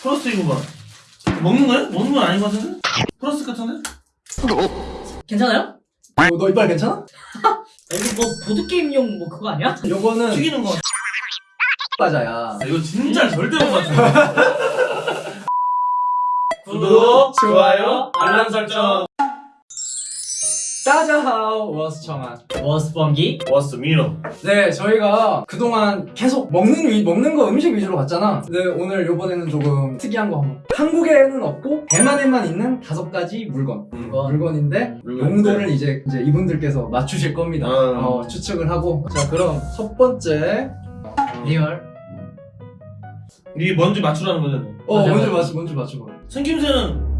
플러스 이거 봐. 먹는 거야? 먹는 건 아닌 것 같은데? 플러스 같은데? 괜찮아요? 어, 너 이빨 괜찮아? 아, 이거 뭐 보드게임용 뭐 그거 아니야? 요거는 튀기는 거. 과자야. 이거 진짜 절대 못 맞춰. 구독, 좋아요, 알람 설정. 따자하우 워스 청한. 워스 범기 왔어, 미너. 네, 저희가 그동안 계속 먹는 위, 먹는 거 음식 위주로 갔잖아. 네, 오늘 요번에는 조금 특이한 거 한번. 한국에는 없고 대만에만 있는 다섯 가지 물건. 물건. 물건인데 물건. 용도를 이제 이제 이분들께서 맞추실 겁니다. 음. 어, 추측을 하고. 자, 그럼 첫 번째. real 이게 뭔지 맞추라는 거잖아. 어, 맞아, 먼저. 맞춰, 먼저 맞춰봐. 생김새는 뭐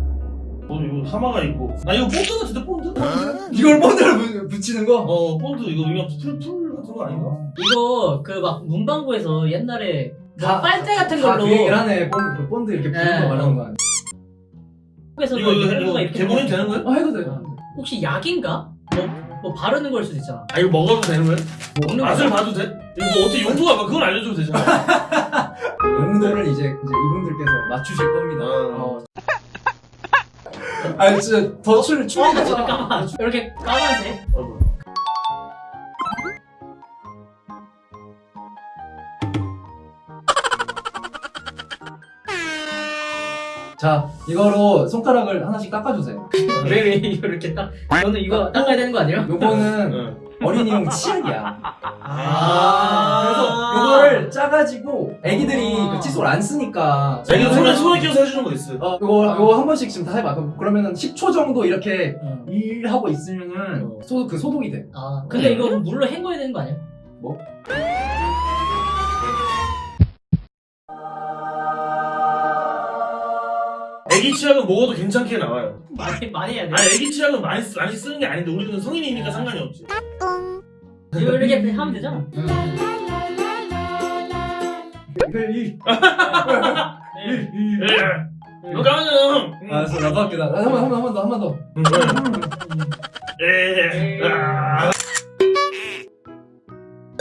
이거 하마가 있고. 나 이거 본드 같은데 본드? 이걸 본드를 부- 붙이는 거? 어 본드 이거 그냥 풀 풀 같은 거 아닌가? 이거 그 막 문방구에서 옛날에 뭐 다- 빨대 같은 다 걸로 그 얘기를 하네. 본드, 그 본드 이렇게 부는 네. 거 말하는 거 아니야? 한국에서 이거 이거, 이거 개봉이 먹- 되는 거야? 어, 해도 돼. 혹시 약인가? 뭐, 뭐 바르는 걸 수도 있잖아 아 이거 먹어도 되는 거야? 먹는 맛을 거 봐도 돼? 이거 뭐 어떻게 용도가 봐? 그걸 알려줘도 되잖아. 용도를 이제, 이제 이분들께서 맞추실 겁니다. 어. 어. 아, 진짜 더 출, 출, 어, 잠깐만 이렇게 까만색 어. 자, 이거로 손가락을 하나씩 깎아주세요. 왜 왜 이렇게 딱 저는 이거 닦아야 되는 거 아니에요? 요거는 응. 어린이용 치약이야. 아. 그래서 요거를 짜가지고 애기들이 아. 그 칫솔 안 쓰니까. 자 이거 손에 손에 끼워서 해주는 거 있어. 어, 요거, 요거 한 번씩 지금 다 해봐. 그럼- 그러면은 10초 정도 이렇게 응. 일하고 있으면은 어. 소, 그 소독이 돼. 아 근데 이거 물로 헹궈야 되는 거 아니야? 뭐? 애기 치약은 먹어도 괜찮게 나와요. 많이 많이 해야 돼 아니 애기 치약은 많이 쓰, 많이 쓰는 게 아닌데 우리는 성인이니까 상관이 없지. 이거 이렇게 하면 되잖아 이. 네. 이거 까면 알았어, 나도 할게. 나, 한 번, 한 번, 한번 더, 한 번 더. 예. 아.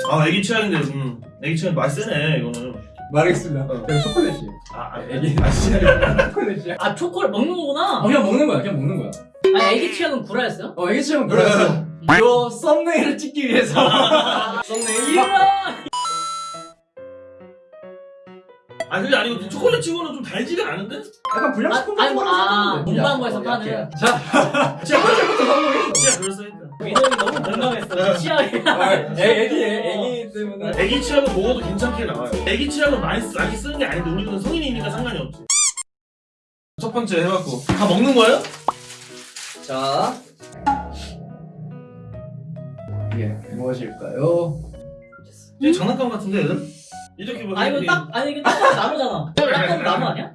아 애기 치약인데 음 애기 치약 맛있네 이거는. 말하겠습니다. 어. 그냥 초콜릿이. 아, 아 애기. 아 진짜. 초콜릿이야. 아 초콜릿 먹는 거구나 어, 그냥 먹는 거야, 그냥 먹는 거야. 아 애기 취향은 구라였어요? 어, 애기 치약은 그랬어. 요 썸네일을 찍기 위해서. 썸네일. 아 그게 아니고 초콜릿 치고는 좀 달지가 않은데? 약간 불량식품 아, 아니, 뭐, 아, 생각하면 돼. 문방구에서 야, 파는. 자, 치약 첫번째부터 성공했어. 치약 그럴싸니까. 민호이 너무 공감했어 취향이 아, 애, 애기, 애기 때문에. 애기 치약은 먹어도 괜찮게 나와요. 애기 치약은 많이, 쓰, 많이 쓰는 게 아닌데 우리는 성인이니까 상관이 없지. 첫 번째 해봤고 다 먹는 거예요? 자. 이게 무엇일까요? 이게 장난감 같은데 얘들? 이렇게 뭐아 이거 딱 아니 이거 딱 나무잖아 딱 봐도 나무 아니야?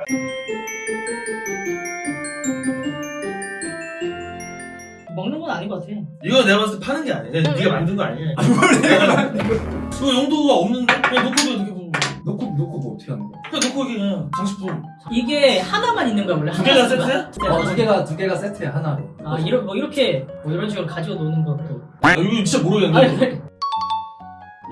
먹는 건 아닌 것 같아 이거 내가 봤을 때 파는 게 아니야. 그냥 네가 만든 거 아니야. 그 용도가 없는데 그냥 놓고 이렇게 뭐 놓고, 놓고 뭐 어떻게 하는 거야? 그냥 놓고 이게 그냥 장식품 이게 하나만 있는 거야 원래 두 개가 세트야? 네, 어, 하나. 두 개가, 두 개가 세트야, 하나로. 아 이런 뭐 이렇게 뭐 이런 식으로 가지고 노는 것도 아, 이거 진짜 모르겠는데. 아니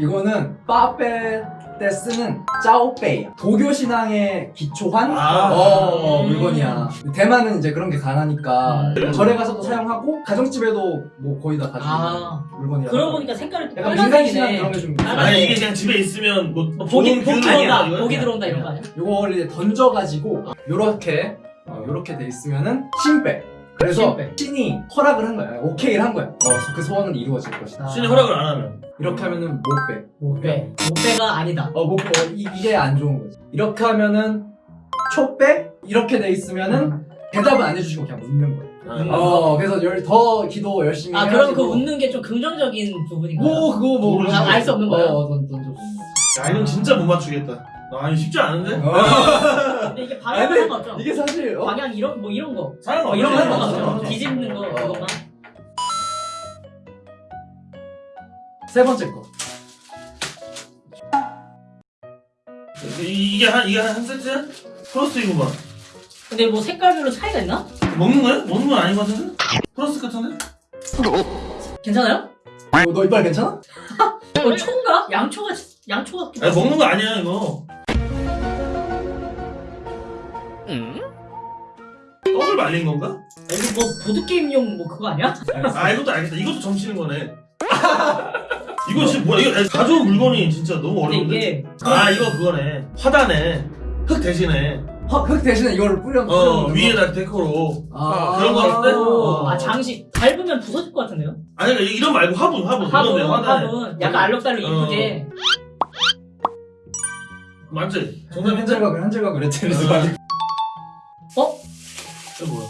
이거는 빠페 때 쓰는 짜오페이 도교 신앙에 기초한 아. 어, 어, 물건이야. 대만은 이제 그런 게 강하니까 음. 절에 가서도 사용하고 가정집에도 뭐 거의 다 가지고 아 물건이야. 그러고 보니까 색깔이 또 약간 민간 신앙 빨간색이네 그런 게 좀. 아, 아니 이게 그냥 집에 있으면 뭐, 뭐 복이 복이 들어온다? 복이 들어온다 이런 거 아니야? 요거를 이제 던져가지고 요렇게 어, 요렇게 돼 있으면은 신배. 그래서 신배. 신이 허락을 한 거야. 오케이를 한 거야. 어, 그 소원은 이루어질 것이다. 신이 허락을 안 하면 이렇게 하면은 못배. 못빼 못빼가 아니다 어, 못, 어, 이, 이게 안 좋은 거지. 이렇게 하면은 초배? 이렇게 돼 있으면은 대답은 안 해주시고 그냥 웃는 거야. 아, 어, 그래서 열, 더 기도 열심히 아 그럼 그 웃는 게 좀 긍정적인 부분인가요? 뭐 그거 뭐. 아, 알수 없는 거예요? 어, 던, 던져. 야 이건 진짜 못 맞추겠다. 아니 쉽지 않은데? 근데 이게 방향 아니, 상관없죠? 이게 사실 어? 방향 이런 뭐 이런 거 사람 어, 이런 거 없네. 상관없죠? 상관없죠. 뒤집는 거 어. 그것만 세 번째 거. 이- 이게 한 이게 한 세트야? 플러스 이거 봐. 근데 뭐 색깔별로 차이가 있나? 먹는 거야? 먹는 건 아닌 것 같은데? 플러스 같은데? 괜찮아요? 어, 너 이빨 괜찮아? 어 초인가? 양초 같 양초 하고 먹는 거 아니야 이거. 떡을 말린 건가? 아, 이거 뭐 보드게임용 뭐 그거 아니야? 아 이것도 알겠다. 이것도 점치는 거네. 이거 지금 뭐야? 이거 가져온 물건이 진짜 너무 어려운데. 이게 아 이거 그거네. 화단에 흙 대신에 헉, 흙 대신에 이거를 뿌려 어 위에다 데코로. 아, 그런 거 같은데? 어. 아 장식 밟으면 부서질 것 같은데요? 아니 그러니까 이런 말고 화분 화분 화분 화단에. 화분 약간 알록달록 어. 이쁘게 맞지? 정답 현질각을 했지 어? 이거 뭐야?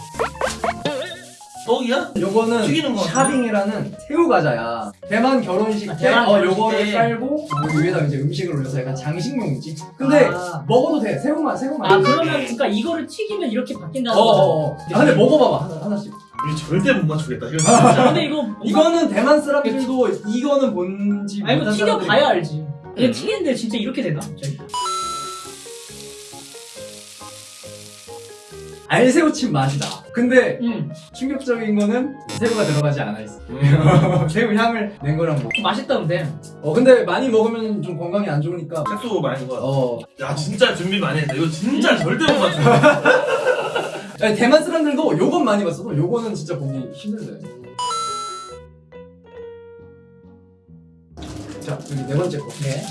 떡이야? 요거는 튀기는 거 샤빙이라는 새우 과자야. 대만 결혼식 아, 때 대만 어, 결혼식 요거를 때. 깔고 여기 위에다 이제 음식을 올려서 약간 장식용이지. 근데 아, 먹어도 돼. 새우만 새우만. 아 그러면 그러니까 이거를 튀기면 이렇게 바뀐다는 어, 거죠? 어, 어. 아, 근데 먹어봐봐 하나, 하나씩. 이거 절대 못 맞추겠다. 이거 아, 진짜. 근데 이거 뭔가- 이거는 대만 사람들도 이거는 뭔지 아 이거 못한 튀겨봐야 사람들이- 알지 이거 튀기는데 진짜 이렇게 되나? 저기. 알새우칩 맛이다. 근데 음 충격적인 거는 새우가 들어가지 않아 있어. 음. 새우 향을 낸 거랑 뭐. 맛있다는데 어 근데 많이 먹으면 좀 건강에 안 좋으니까. 색소 많이 거. 어. 야 진짜 준비 많이 했다. 이거 진짜 음. 절대 못 맞춰. 아니, 대만 사람들도 요건 많이 봤어도 요거는 진짜 보기 힘들대. 자 여기 네 번째 거. 네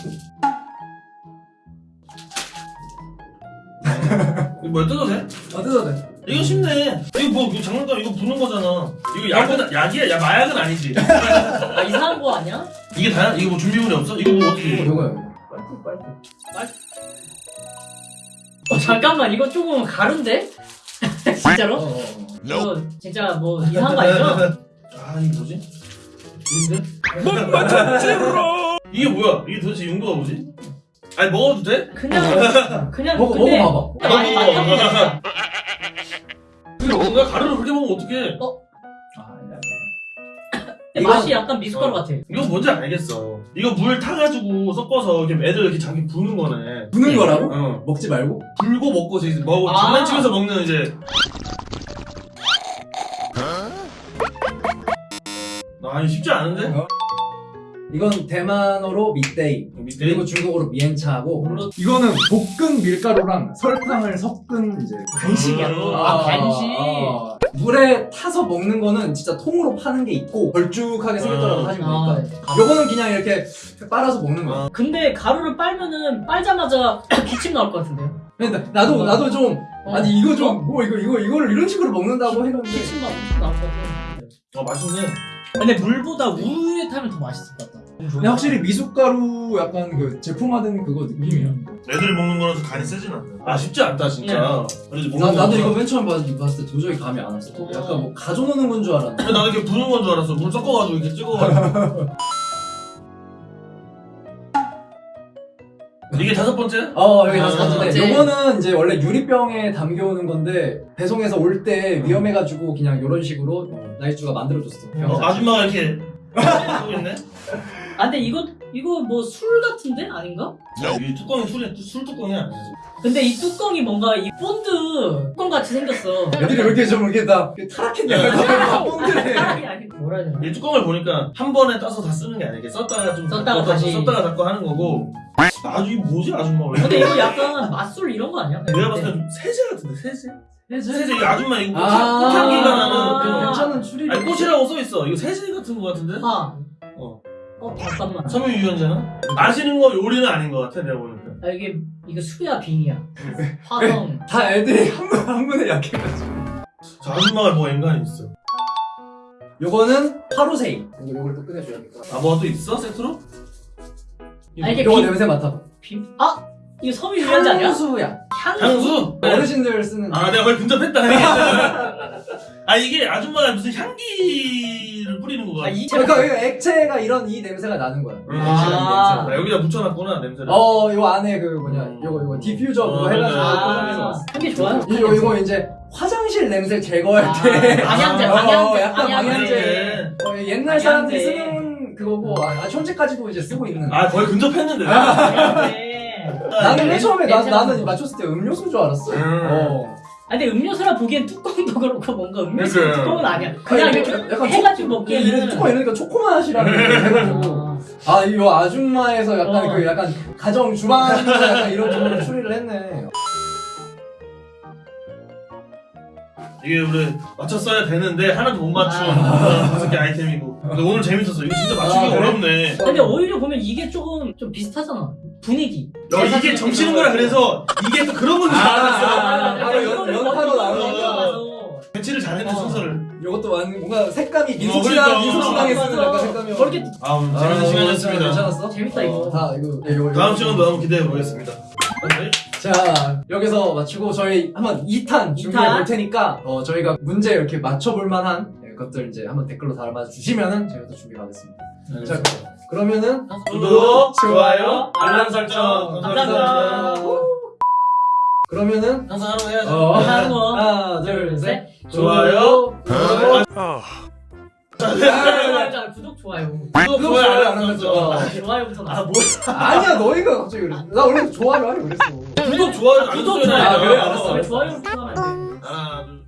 이거 뭐야 뜯어도 돼? 아 뜯어도 돼. 이거 쉽네. 이거 뭐 이거 장난감 이거 부는 거잖아. 이거 약은 약이야. 야 마약은 아니지. 아 이상한 거 아니야? 이게 다야? 이거 뭐 준비물이 없어? 이거 뭐 어떻게? 이거 해? 요거요. 빨리 빨리. 어 잠깐만 이거 조금 가른데? 어, 진짜로? 어, 어. 이거 진짜 뭐 이상한 거 아니죠? 아 이게 뭐지? 뭔데? 못 맞췄지 이게 뭐야? 이게 도대체 용도가 뭐지? 아니 먹어도 돼? 그냥 그냥 먹어 근데 먹어봐봐. 많이 맛있다 근데 뭔가 가루를 그렇게 먹으면 어떡해? 아, 야. 근데 맛이 약간 미숫가루 어. 같아 이거 뭔지 알겠어. 이거 물 타가지고 섞어서 이렇게 애들 이렇게 자기 부는 거네. 부는 거라고? 어. 먹지 말고? 불고 먹고 이제 먹고 아. 장난치면서 먹는 이제. 아 이거 쉽지 않은데? 어? 이건 대만어로 밑데이 밑에 그리고 중국어로 미엔차고 물론 이거는 볶은 밀가루랑 설탕을 섞은 이제 간식이야 음. 아 간식 아, 물에 타서 먹는 거는 진짜 통으로 파는 게 있고 걸쭉하게 생겼더라고 아. 하시면 아, 되니까 요거는 그냥 이렇게 빨아서 먹는 거야 근데 가루를 빨면은 빨자마자 기침 나올 것 같은데요? 근데 나도 나도 좀 어. 아니 이거 좀 뭐 이거 이거 이거를 이런 식으로 먹는다고 했는데 기침 나 나올 것 같아 어 맛있네. 근데 물보다 우유에 타면 더 맛있을 것 같다 근데 확실히 미숫가루 약간 그 제품화된 그거 느낌이야 애들이 먹는 거라서 간이 세진 않네. 아 쉽지 않다 진짜. 그래도 나, 먹는 나도 거 이거 맨 처음 봤- 봤을 때 도저히 감이 안 왔어 어. 약간 뭐 가져노는 건 줄 알았는데 나는 이렇게 부는 건 줄 알았어. 물 섞어가지고 이렇게 찍어가지고. 이게 다섯 번째? 어 여기 아, 다섯 번째 번째. 요거는 이제 원래 유리병에 담겨오는 건데 배송해서 올 때 위험해가지고 그냥 이런 식으로 나이주가 만들어줬어 병 어, 자체. 아줌마가 이렇게 하고 있네. 아 근데 이거 이거 뭐 술 같은데 아닌가? 이 뚜껑이 술이 술 뚜껑이 아니지. 근데 이 뚜껑이 뭔가 이 본드 뚜껑 같이 생겼어. 애들이 왜 이렇게 좀 이렇게 다 타락했냐 아니 아니 뭐라 해야 되나? 이 뚜껑을 보니까 한 번에 따서 다 쓰는 게 아니야. 이렇게 썼다가 좀 썼다가 닫고, 다시. 썼다가 닫고 하는 거고. 아주 이 뭐지 아줌마 왜? 근데 이거 약간 맛술 이런 거 아니야? 내가 봤을 때좀 세제 같은데 세제? 세제 이 아줌마 이거 꽃- 아, 꽃향기가 나는 아. 괜찮은 추리 아니 꽃이라고 써 있어. 이거 세제 같은 거 같은데? 아. 어. 어 잠깐만. 섬유 유연제나? 마시는 거 요리는 아닌 것 같아 내가 보니까. 아 이게 이거 수야 빙이야. 화성. 다 애들이 한, 분, 한 분에 약해가지고 저 아줌마가 뭐 인간이 있어. 요거는 하루세이 이거 요걸 또 꺼내줘야겠다 아 뭐가 또 있어 세트로? 아 이게 요거 빙. 냄새 맡아봐 빙. 아 이거 섬유 유연제 아니야? 향수야 향수. 향수? 어르신들 쓰는 아 내가 거의 근접했다. 아 이게 아줌마가 무슨 향기를 뿌리는 거야. 아 이. 그러니까 이거 액체가 이런 이 냄새가 나는 거야 응, 아. 액체가 이 냄새. 나 여기다 묻혀놨구나 냄새를. 어, 요 안에 그 뭐냐, 음. 요거 요거 디퓨저 그거 어, 해가지고 네. 포장해서 아, 왔어. 향기 좋아요? 이거 이거 이제 화장실 냄새 제거할 아, 때 방향제, 어, 방향제, 약간 방향제. 어, 옛날. 사람들이 쓰는 그거고 아, 아, 현재까지도 이제 쓰고 있는. 아 거의 근접했는데. 방향제. 나는 맨 처음에 나, 나는. 맞췄을 때 음료수인 줄 알았어. 음. 어. 아 근데 음료수라 보기엔 뚜껑도 그렇고 뭔가 음료수 그래. 뚜껑은 아니야. 그냥 아니, 이렇게 약간 해가지고 먹기에는. 뚜껑 이러니까 초코맛이라는 거 해가지고 아, 아 이거 아줌마에서 약간 어. 그 약간 가정 주방에서 약간 이런 쪽으로 추리를 했네. 이게 우리 맞췄어야 되는데 하나도 못 맞춘 아. 다섯 개 아이템이고 근데 오늘 재밌었어 이거 진짜 맞추기 아, 그래? 어렵네 근데 오히려 보면 이게 조금 좀 비슷하잖아. 분위기. 야, 이게 정치는 거라 그래서 이게 또 그런 아, 알았어 아, 연- 연타로 나오는 배치를 잘했네 어. 순서를 이것도 완 뭔가 색감이 어, 민소치랑 그러니까. 민소치랑에 쓰는 약간. 색감이 그렇게 아 재밌는 시간이었습니다 괜찮았어? 재밌다, 이거. 어, 다 이거 네, 이거 다음. 시간도 한번 기대해 보겠습니다 네. 자 여기서 마치고 저희 한번 2탄 준비해 볼 테니까 어, 저희가 문제 이렇게 맞춰볼 만한 네, 것들 이제 한번 댓글로 달아주시면은 저희가 또 준비하겠습니다. 자 그러면은 구독, 좋아요, 알람 설정 감사합니다. 그러면 항상 하루 해야죠 어, 하나, 뭐. 하나 둘 셋 좋아요. 좋아요. 구독, 좋아요. 아, 그거 좋아요 안 하면서. 아, 아, 좋아요부터 나. 아, 뭐. 아니야, 너희가 갑자기 그랬어. 나 원래 좋아요 하려고 그랬어. 구독 좋아요 안 구독 좋아요. 아, 그래, 알았어. 좋아요부터 하면 안 돼. 네. 하나, 둘.